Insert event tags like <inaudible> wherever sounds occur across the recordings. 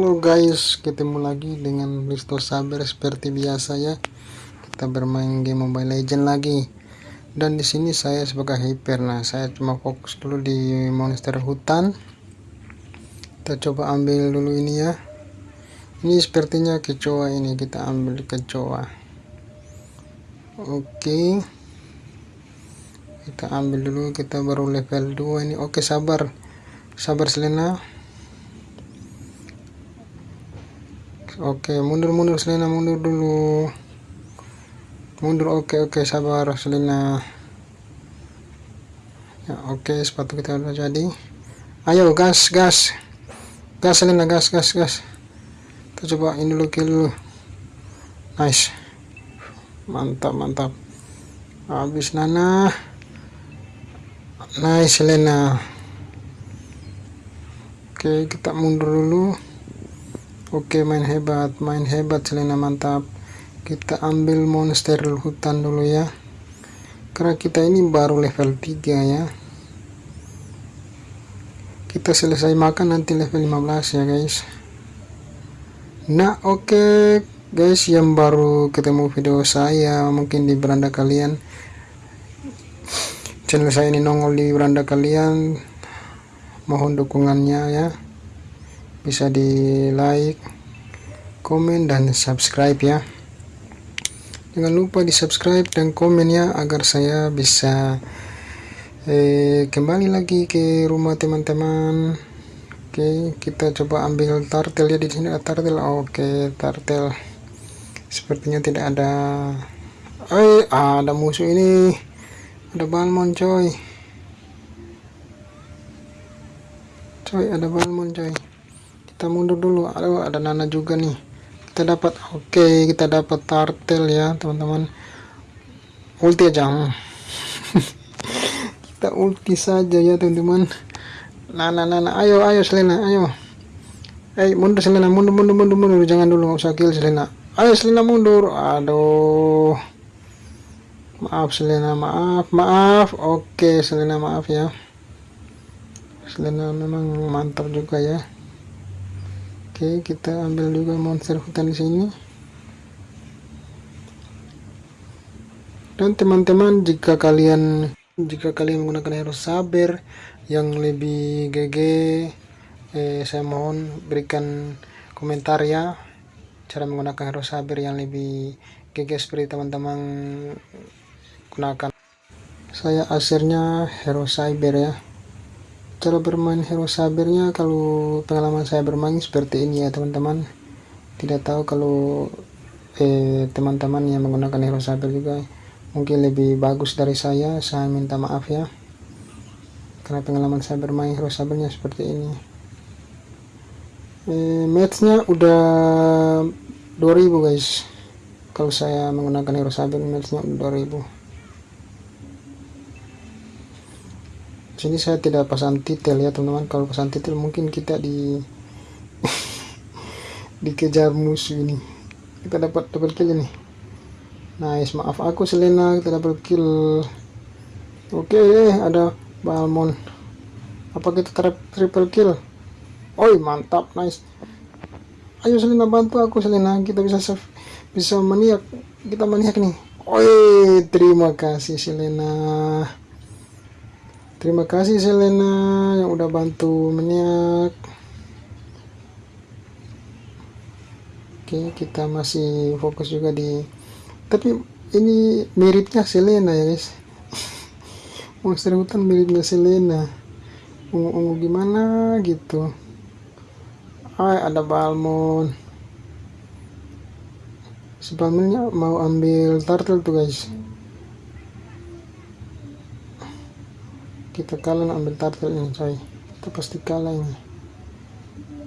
Halo guys, ketemu lagi dengan Listo Saber seperti biasa ya. Kita bermain game Mobile Legend lagi. Dan di sini saya sebagai hyper. Nah, saya cuma fokus dulu di monster hutan. Kita coba ambil dulu ini ya. Ini sepertinya kecoa ini, kita ambil kecoa. Oke. Kita ambil dulu, kita baru level 2 ini. Oke, sabar. Sabar Selena. Oke mundur mundur Selena mundur dulu. Mundur oke oke sabar Selena. Ya oke sepatu kita udah jadi. Ayo gas gas. Gas Selena gas gas gas. Kita coba ini dulu kill dulu. Nice. Mantap mantap. Habis Nana. Nice Selena. Oke kita mundur dulu Oke main hebat main hebat Selena mantap. Kita ambil monster hutan dulu ya. Karena kita ini baru level 3 ya. Kita selesai makan nanti level 15 ya guys. Nah oke okay, guys yang baru ketemu video saya mungkin di beranda kalian. Channel saya ini nongol di beranda kalian. Mohon dukungannya ya bisa di like komen dan subscribe ya. Jangan lupa di subscribe dan komen ya agar saya bisa eh, kembali lagi ke rumah teman-teman. Oke kita coba ambil tartel ya di sini ada tartel oke tartel sepertinya tidak ada. Eh ada musuh ini. Ada balmon coy. Coy ada balmon coy kita mundur dulu. Aduh ada nana juga nih. Kita dapat oke okay, kita dapat tartel ya teman-teman. Ulti aja. <laughs> Kita ulti saja ya teman-teman. Nana nana ayo ayo Selena ayo. Eh mundur Selena mundur mundur mundur mundur. Jangan dulu nggak usah kill Selena. Ayo Selena mundur. Aduh. Maaf Selena maaf maaf. Oke okay, Selena maaf ya. Selena memang mantap juga ya Oke, kita ambil juga monster hutan di sini. Dan teman-teman, jika kalian jika kalian menggunakan hero saber yang lebih GG, eh, saya mohon berikan komentar ya cara menggunakan hero saber yang lebih GG seperti teman-teman gunakan. Saya asernya hero saber ya cara bermain hero sabernya kalau pengalaman saya bermain seperti ini ya teman-teman. Tidak tahu kalau eh, teman-teman yang menggunakan hero saber juga mungkin lebih bagus dari saya. Saya minta maaf ya karena pengalaman saya bermain hero sabernya seperti ini. Eh, matchnya udah 2000 guys. Kalau saya menggunakan hero saber matchnya udah 2000 sini saya tidak pasang titel ya teman-teman. Kalau pasang titel mungkin kita di <laughs> dikejar musuh ini. Kita dapat double kill ini. Nice maaf aku Selena kita double kill. Oke okay, ada Balmon apa kita triple kill? Oi mantap nice. Ayo Selena bantu aku Selena. Kita bisa bisa maniak kita maniak nih. Oi terima kasih Selena Terima kasih Selena yang udah bantu meniak. Oke, kita masih fokus juga di tapi ini miripnya Selena ya, guys. <laughs> Monster hutan miripnya Selena. Ungu-ungu gimana gitu. Ah, ada Balmon. Sebelumnya mau ambil turtle tuh, guys. Kita kalah ambil turtle ini coy. Kita pasti kalah ini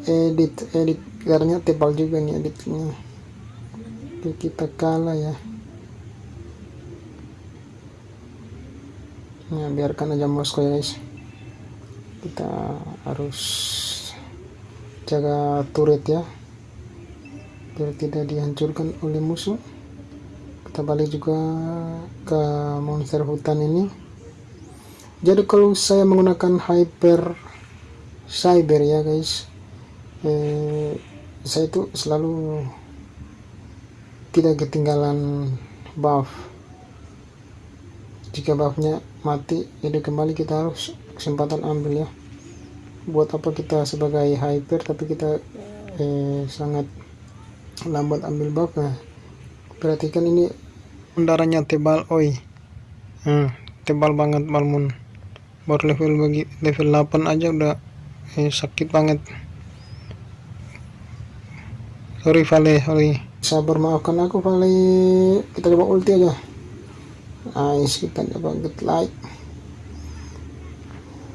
edit edit. Garnya tebal juga nih editnya. Oke, kita kalah ya. Ya biarkan aja Moskow ya guys. Kita harus jaga turret ya. Biar tidak dihancurkan oleh musuh. Kita balik juga ke monster hutan ini jadi kalau saya menggunakan hyper cyber ya guys eh, saya itu selalu tidak ketinggalan buff. Jika buffnya mati jadi kembali kita harus kesempatan ambil ya. Buat apa kita sebagai hyper tapi kita eh, sangat lambat ambil buff nah perhatikan ini darahnya tebal oi. Hmm, tebal banget balmun baru level bagi level 8 aja udah eh, sakit banget. Sorry Vale sorry. Sabar maafkan aku Vale. Kita coba ulti aja. Nice kita coba get light.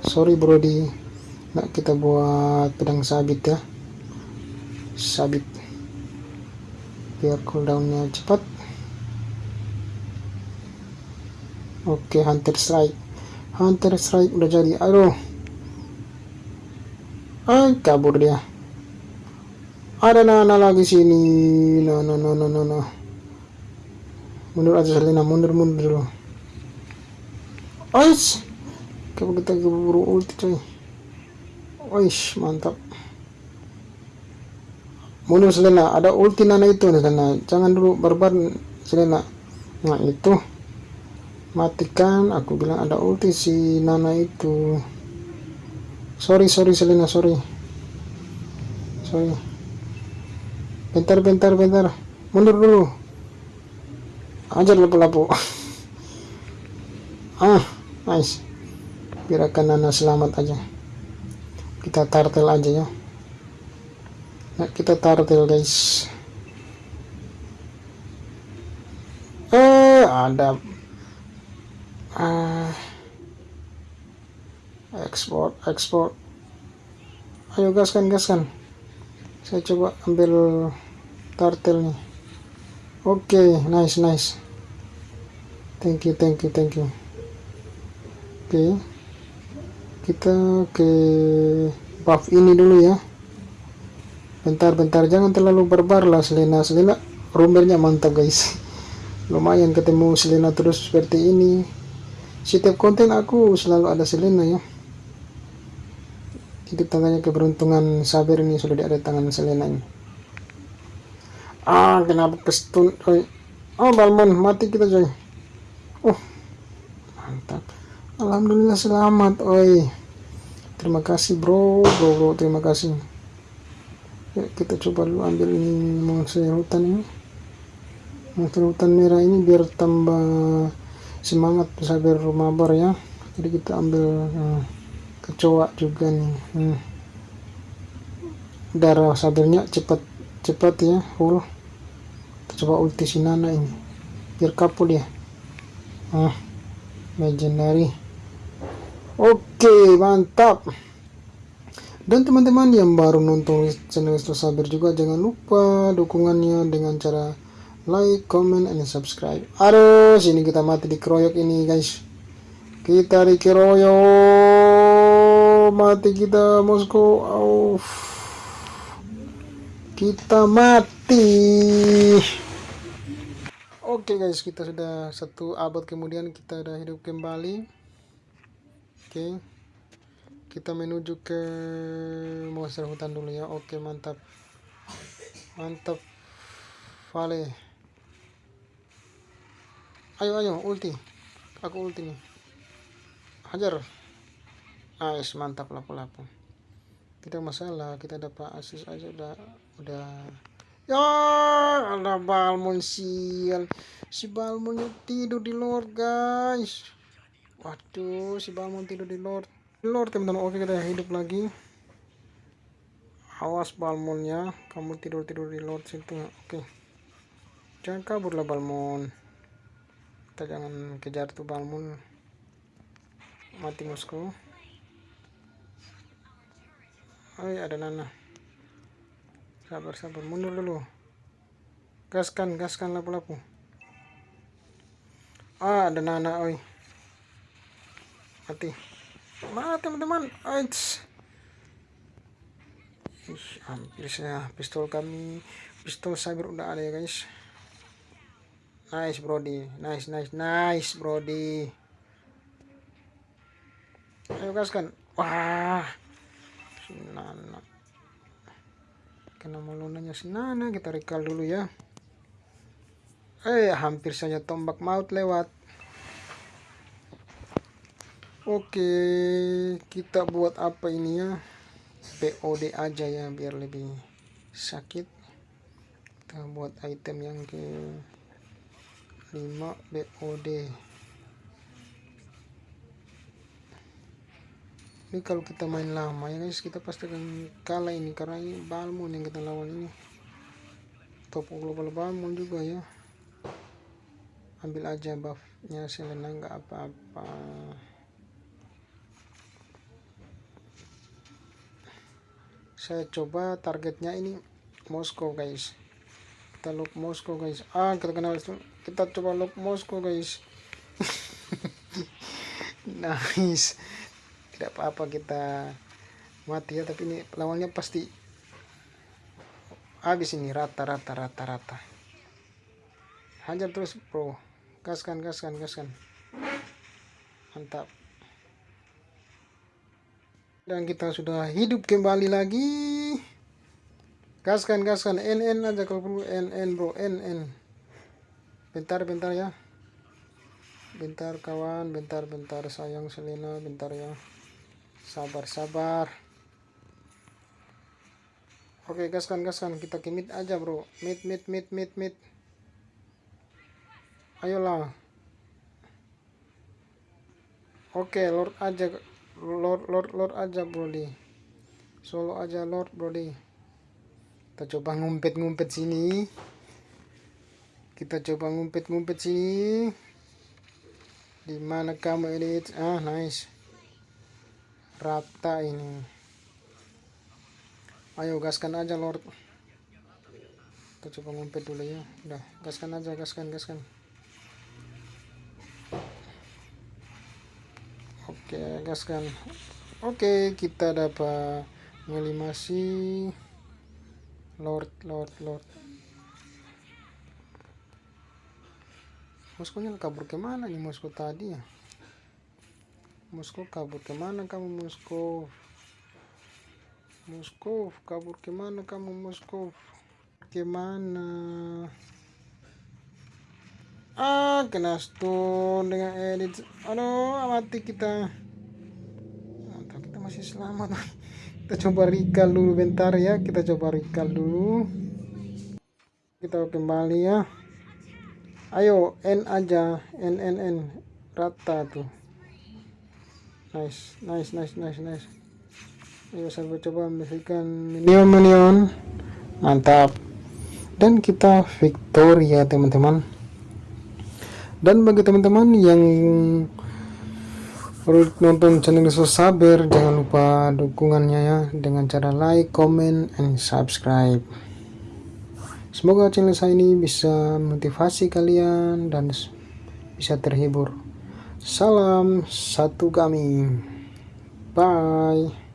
Sorry brody. Nah kita buat pedang sabit ya. Sabit. Biar cooldownnya cepat. Oke hunter strike hunter strike udah jadi. Aduh. Ay kabur dia. Ada nana lagi sini. No no no no no no. Mundur aja Selena. Mundur mundur dulu. Oish. Coba kita keburu ulti coy. Oish mantap. Mundur Selena. Ada ulti Nana itu Selena. Jangan dulu barbar Selena. Nah itu matikan aku bilang ada ulti si Nana itu. Sorry sorry Selena sorry. Sorry. Bentar bentar bentar. Mundur dulu. Ajar lapu-lapu. <laughs> Ah nice. Biarkan Nana selamat aja. Kita tartel aja ya. Nah, kita tartel guys. Eh ada uh, ekspor ekspor ayo gaskan gaskan. Saya coba ambil turtle nih. Oke okay, nice nice. Thank you thank you thank you. Oke. Okay. kita ke buff ini dulu ya. Bentar-bentar jangan terlalu barbar lah Selena. Selena rumbernya mantap guys. <laughs> Lumayan ketemu Selena terus seperti ini setiap konten aku selalu ada Selena ya. Jadi tangannya keberuntungan Saber ini sudah ada tangan Selena ini. Ah kenapa kestun oh Balmon mati kita coy. Oh mantap. Alhamdulillah selamat oi. Terima kasih bro. Bro bro terima kasih. Ya, kita coba dulu ambil ini monster hutan ini. Monster hutan merah ini biar tambah semangat sabar mabar ya. Jadi kita ambil hmm, kecoa juga nih. Hmm. darah sabarnya cepat cepat ya full. Coba ulti sinana ini. Biar kapul ya. Ah legendary. Oke mantap. Dan teman-teman yang baru nonton channel Sabar juga jangan lupa dukungannya dengan cara like, comment, and subscribe. Aduh, sini kita mati di keroyok ini, guys. Kita di keroyok. Mati kita, Moskow. Oh. Kita mati. Oke, okay, guys. Kita sudah satu abad kemudian kita sudah hidup kembali. Oke. Okay. Kita menuju ke monster hutan dulu ya. Oke, mantap. Mantap. Vale ayo ayo ulti. Aku ulti nih. Hajar. Nice mantap lapu-lapu. Tidak masalah kita dapat asis aja udah udah. Ya ada balmon sial si balmon tidur di lord guys. Waduh si balmon tidur di lord. Di lord teman-teman. Oke kita hidup lagi. Awas balmonnya kamu tidur tidur di lord situ. Oke. Jangan kabur lah balmon kita jangan kejar tuh balmun mati musuhku oh ada nana. Sabar sabar mundur dulu. Gaskan gaskan lapu-lapu. Ah ada nana oi. Mati. Mana teman-teman? Ais. hampir saya pistol kami. Pistol cyber udah ada ya guys Nice, Brody. Nice, nice, nice, Brody. Ayo gaskan. Wah. Nana. karena melunanya senana kita recall dulu ya eh hampir saja tombak maut lewat oke kita buat apa ini ya POD aja ya biar lebih sakit kita buat item yang ke 5 BOD ini kalau kita main lama ya guys kita pasti akan kalah ini karena ini Balmon yang kita lawan ini. Top global Balmon juga ya. Ambil aja buffnya Selena nggak apa-apa. Saya coba targetnya ini Moskow guys kita look Moskow guys. Ah kita kenal kita coba look Moskow guys. <laughs> Nice. Tidak apa-apa kita mati ya tapi ini lawannya pasti habis ini. Rata rata rata rata. Hajar terus bro. Gaskan gaskan gaskan. Mantap. Dan kita sudah hidup kembali lagi gaskan gaskan. NN aja kalau perlu. NN bro. NN bentar bentar ya. Bentar kawan. Bentar bentar. Sayang Selena. Bentar ya. Sabar sabar. Oke gaskan gaskan. Kita kimit aja bro. Mit mit mit mit mit ayolah. Oke lord aja. Lord lord lord aja brody. Solo aja lord brody kita coba ngumpet-ngumpet sini. Kita coba ngumpet-ngumpet sini. Di mana kamu edit ah nice. Rata ini. Ayo gaskan aja lord. Kita coba ngumpet dulu ya. Udah gaskan aja gaskan gaskan. Oke gaskan. Oke kita dapat ngelimasi lord lord lord. Moskonya kabur ke mana nih Mosko tadi ya? Moskow kabur ke mana kamu Moskow Moskow kabur ke mana kamu Moskow ke mana? Ah kena stun dengan edit aduh mati kita. Mantap kita masih selamat <laughs> kita coba recall dulu bentar ya. Kita coba recall dulu. Kita kembali ya. Ayo N aja. N N N. Rata tuh. Nice nice nice nice nice. Ayo saya coba memberikan minion minion. Mantap. Dan kita victory ya teman-teman. Dan bagi teman-teman yang baru nonton channel Saber jangan lupa dukungannya ya dengan cara like, comment, and subscribe semoga channel saya ini bisa motivasi kalian dan bisa terhibur Salam satu kami. Bye.